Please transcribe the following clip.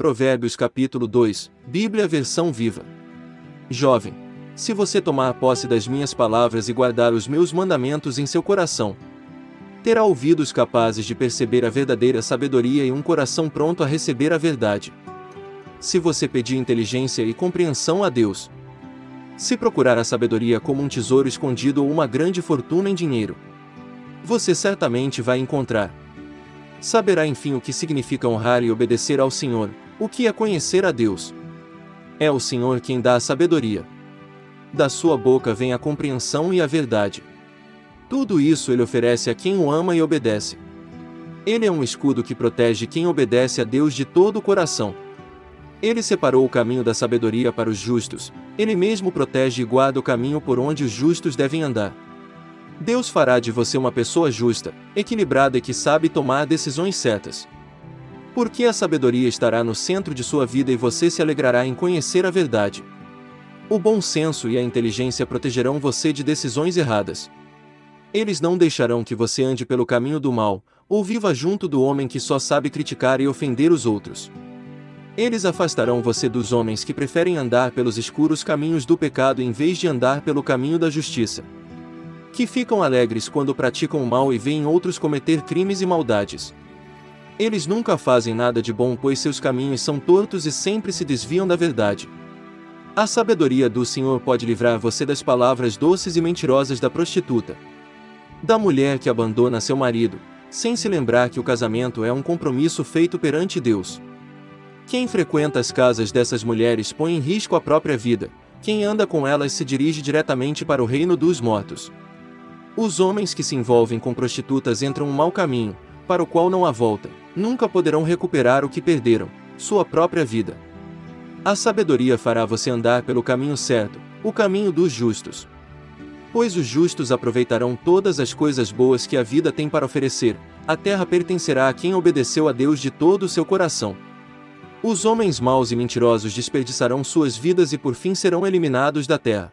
Provérbios capítulo 2, Bíblia versão viva. Jovem, se você tomar posse das minhas palavras e guardar os meus mandamentos em seu coração, terá ouvidos capazes de perceber a verdadeira sabedoria e um coração pronto a receber a verdade. Se você pedir inteligência e compreensão a Deus, se procurar a sabedoria como um tesouro escondido ou uma grande fortuna em dinheiro, você certamente vai encontrar. Saberá enfim o que significa honrar e obedecer ao Senhor, o que é conhecer a Deus. É o Senhor quem dá a sabedoria. Da sua boca vem a compreensão e a verdade. Tudo isso ele oferece a quem o ama e obedece. Ele é um escudo que protege quem obedece a Deus de todo o coração. Ele separou o caminho da sabedoria para os justos, ele mesmo protege e guarda o caminho por onde os justos devem andar. Deus fará de você uma pessoa justa, equilibrada e que sabe tomar decisões certas. Porque a sabedoria estará no centro de sua vida e você se alegrará em conhecer a verdade. O bom senso e a inteligência protegerão você de decisões erradas. Eles não deixarão que você ande pelo caminho do mal, ou viva junto do homem que só sabe criticar e ofender os outros. Eles afastarão você dos homens que preferem andar pelos escuros caminhos do pecado em vez de andar pelo caminho da justiça. Que ficam alegres quando praticam o mal e veem outros cometer crimes e maldades. Eles nunca fazem nada de bom pois seus caminhos são tortos e sempre se desviam da verdade. A sabedoria do Senhor pode livrar você das palavras doces e mentirosas da prostituta, da mulher que abandona seu marido, sem se lembrar que o casamento é um compromisso feito perante Deus. Quem frequenta as casas dessas mulheres põe em risco a própria vida, quem anda com elas se dirige diretamente para o reino dos mortos. Os homens que se envolvem com prostitutas entram um mau caminho, para o qual não há volta, nunca poderão recuperar o que perderam, sua própria vida. A sabedoria fará você andar pelo caminho certo, o caminho dos justos, Pois os justos aproveitarão todas as coisas boas que a vida tem para oferecer, a terra pertencerá a quem obedeceu a Deus de todo o seu coração. Os homens maus e mentirosos desperdiçarão suas vidas e por fim serão eliminados da terra.